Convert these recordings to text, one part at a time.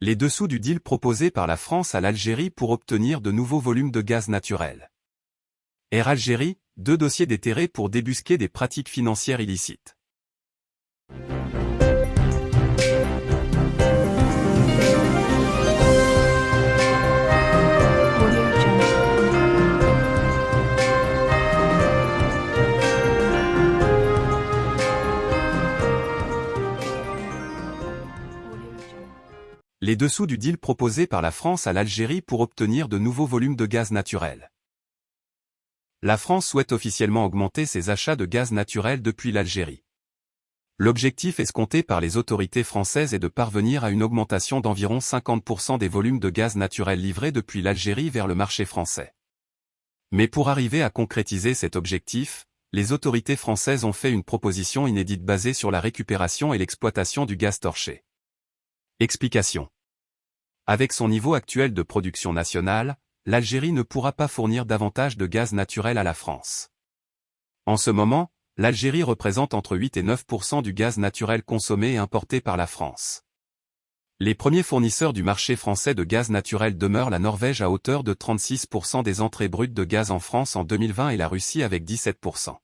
Les dessous du deal proposé par la France à l'Algérie pour obtenir de nouveaux volumes de gaz naturel. Air Algérie, deux dossiers déterrés pour débusquer des pratiques financières illicites. Les dessous du deal proposé par la France à l'Algérie pour obtenir de nouveaux volumes de gaz naturel. La France souhaite officiellement augmenter ses achats de gaz naturel depuis l'Algérie. L'objectif escompté par les autorités françaises est de parvenir à une augmentation d'environ 50% des volumes de gaz naturel livrés depuis l'Algérie vers le marché français. Mais pour arriver à concrétiser cet objectif, les autorités françaises ont fait une proposition inédite basée sur la récupération et l'exploitation du gaz torché. Explication. Avec son niveau actuel de production nationale, l'Algérie ne pourra pas fournir davantage de gaz naturel à la France. En ce moment, l'Algérie représente entre 8 et 9% du gaz naturel consommé et importé par la France. Les premiers fournisseurs du marché français de gaz naturel demeurent la Norvège à hauteur de 36% des entrées brutes de gaz en France en 2020 et la Russie avec 17%.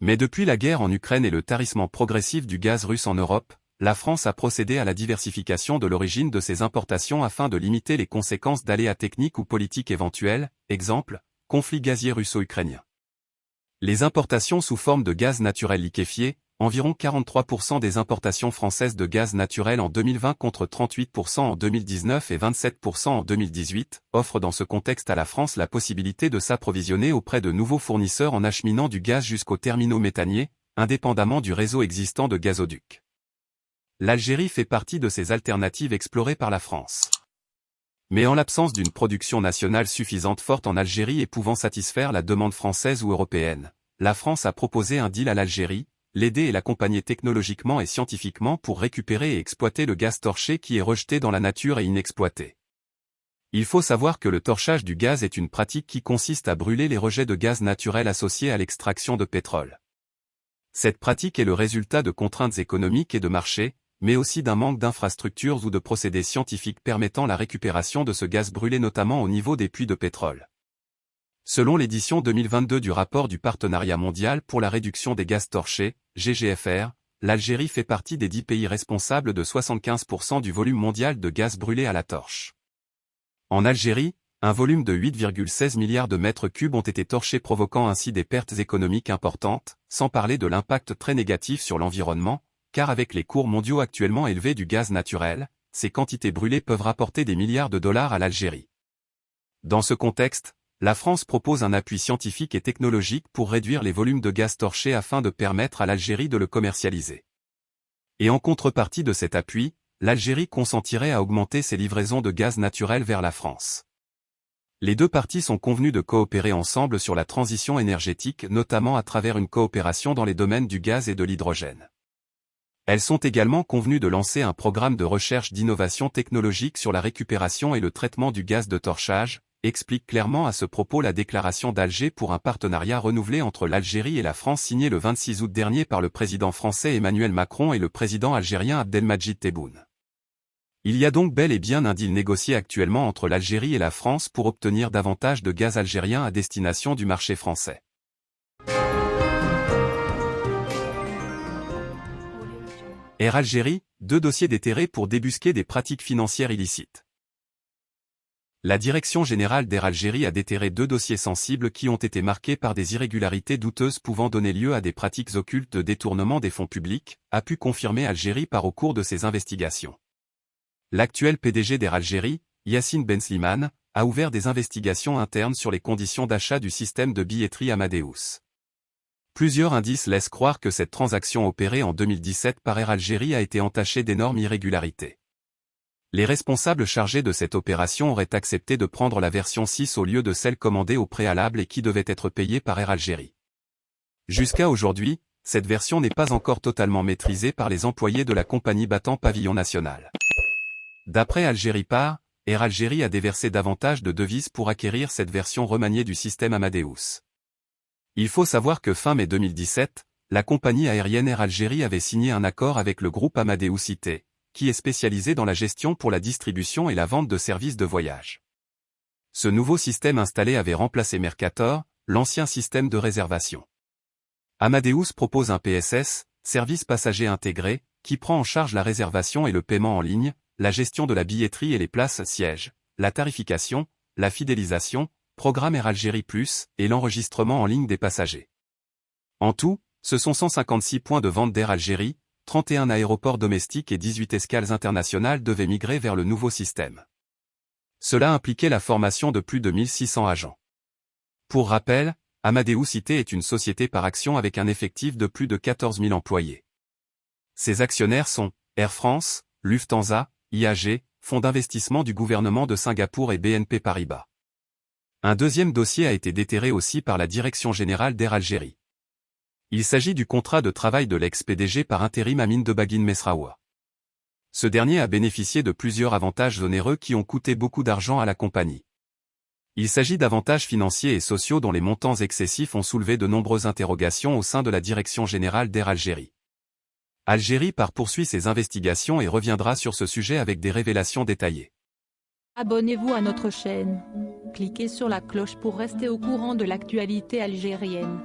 Mais depuis la guerre en Ukraine et le tarissement progressif du gaz russe en Europe, la France a procédé à la diversification de l'origine de ses importations afin de limiter les conséquences d'aléas techniques ou politiques éventuels, exemple, conflit gazier russo-ukrainien. Les importations sous forme de gaz naturel liquéfié, environ 43% des importations françaises de gaz naturel en 2020 contre 38% en 2019 et 27% en 2018, offrent dans ce contexte à la France la possibilité de s'approvisionner auprès de nouveaux fournisseurs en acheminant du gaz jusqu'aux terminaux méthaniers, indépendamment du réseau existant de gazoducs l'Algérie fait partie de ces alternatives explorées par la France. Mais en l'absence d'une production nationale suffisante forte en Algérie et pouvant satisfaire la demande française ou européenne, la France a proposé un deal à l'Algérie, l'aider et l'accompagner technologiquement et scientifiquement pour récupérer et exploiter le gaz torché qui est rejeté dans la nature et inexploité. Il faut savoir que le torchage du gaz est une pratique qui consiste à brûler les rejets de gaz naturel associés à l'extraction de pétrole. Cette pratique est le résultat de contraintes économiques et de marché, mais aussi d'un manque d'infrastructures ou de procédés scientifiques permettant la récupération de ce gaz brûlé notamment au niveau des puits de pétrole. Selon l'édition 2022 du rapport du Partenariat mondial pour la réduction des gaz torchés, GGFR, l'Algérie fait partie des dix pays responsables de 75% du volume mondial de gaz brûlé à la torche. En Algérie, un volume de 8,16 milliards de mètres cubes ont été torchés provoquant ainsi des pertes économiques importantes, sans parler de l'impact très négatif sur l'environnement, car avec les cours mondiaux actuellement élevés du gaz naturel, ces quantités brûlées peuvent rapporter des milliards de dollars à l'Algérie. Dans ce contexte, la France propose un appui scientifique et technologique pour réduire les volumes de gaz torché afin de permettre à l'Algérie de le commercialiser. Et en contrepartie de cet appui, l'Algérie consentirait à augmenter ses livraisons de gaz naturel vers la France. Les deux parties sont convenues de coopérer ensemble sur la transition énergétique notamment à travers une coopération dans les domaines du gaz et de l'hydrogène. Elles sont également convenues de lancer un programme de recherche d'innovation technologique sur la récupération et le traitement du gaz de torchage, explique clairement à ce propos la déclaration d'Alger pour un partenariat renouvelé entre l'Algérie et la France signée le 26 août dernier par le président français Emmanuel Macron et le président algérien Abdelmajid Tebboune. Il y a donc bel et bien un deal négocié actuellement entre l'Algérie et la France pour obtenir davantage de gaz algérien à destination du marché français. Air Algérie, deux dossiers déterrés pour débusquer des pratiques financières illicites. La Direction générale d'Air Algérie a déterré deux dossiers sensibles qui ont été marqués par des irrégularités douteuses pouvant donner lieu à des pratiques occultes de détournement des fonds publics, a pu confirmer Algérie par au cours de ses investigations. L'actuel PDG d'Air Algérie, Yassine Ben Slimane, a ouvert des investigations internes sur les conditions d'achat du système de billetterie Amadeus. Plusieurs indices laissent croire que cette transaction opérée en 2017 par Air Algérie a été entachée d'énormes irrégularités. Les responsables chargés de cette opération auraient accepté de prendre la version 6 au lieu de celle commandée au préalable et qui devait être payée par Air Algérie. Jusqu'à aujourd'hui, cette version n'est pas encore totalement maîtrisée par les employés de la compagnie battant pavillon national. D'après Algérie Par, Air Algérie a déversé davantage de devises pour acquérir cette version remaniée du système Amadeus. Il faut savoir que fin mai 2017, la compagnie aérienne Air Algérie avait signé un accord avec le groupe Amadeus IT, qui est spécialisé dans la gestion pour la distribution et la vente de services de voyage. Ce nouveau système installé avait remplacé Mercator, l'ancien système de réservation. Amadeus propose un PSS, service passager intégré, qui prend en charge la réservation et le paiement en ligne, la gestion de la billetterie et les places sièges, la tarification, la fidélisation, programme Air Algérie Plus et l'enregistrement en ligne des passagers. En tout, ce sont 156 points de vente d'Air Algérie, 31 aéroports domestiques et 18 escales internationales devaient migrer vers le nouveau système. Cela impliquait la formation de plus de 1600 agents. Pour rappel, Amadeus Cité est une société par action avec un effectif de plus de 14 000 employés. Ses actionnaires sont Air France, Lufthansa, IAG, Fonds d'investissement du gouvernement de Singapour et BNP Paribas. Un deuxième dossier a été déterré aussi par la Direction générale d'Air Algérie. Il s'agit du contrat de travail de l'ex-PDG par intérim Amin de Baguin Mesraoua. Ce dernier a bénéficié de plusieurs avantages onéreux qui ont coûté beaucoup d'argent à la compagnie. Il s'agit d'avantages financiers et sociaux dont les montants excessifs ont soulevé de nombreuses interrogations au sein de la Direction générale d'Air Algérie. Algérie par poursuit ses investigations et reviendra sur ce sujet avec des révélations détaillées. Abonnez-vous à notre chaîne. Cliquez sur la cloche pour rester au courant de l'actualité algérienne.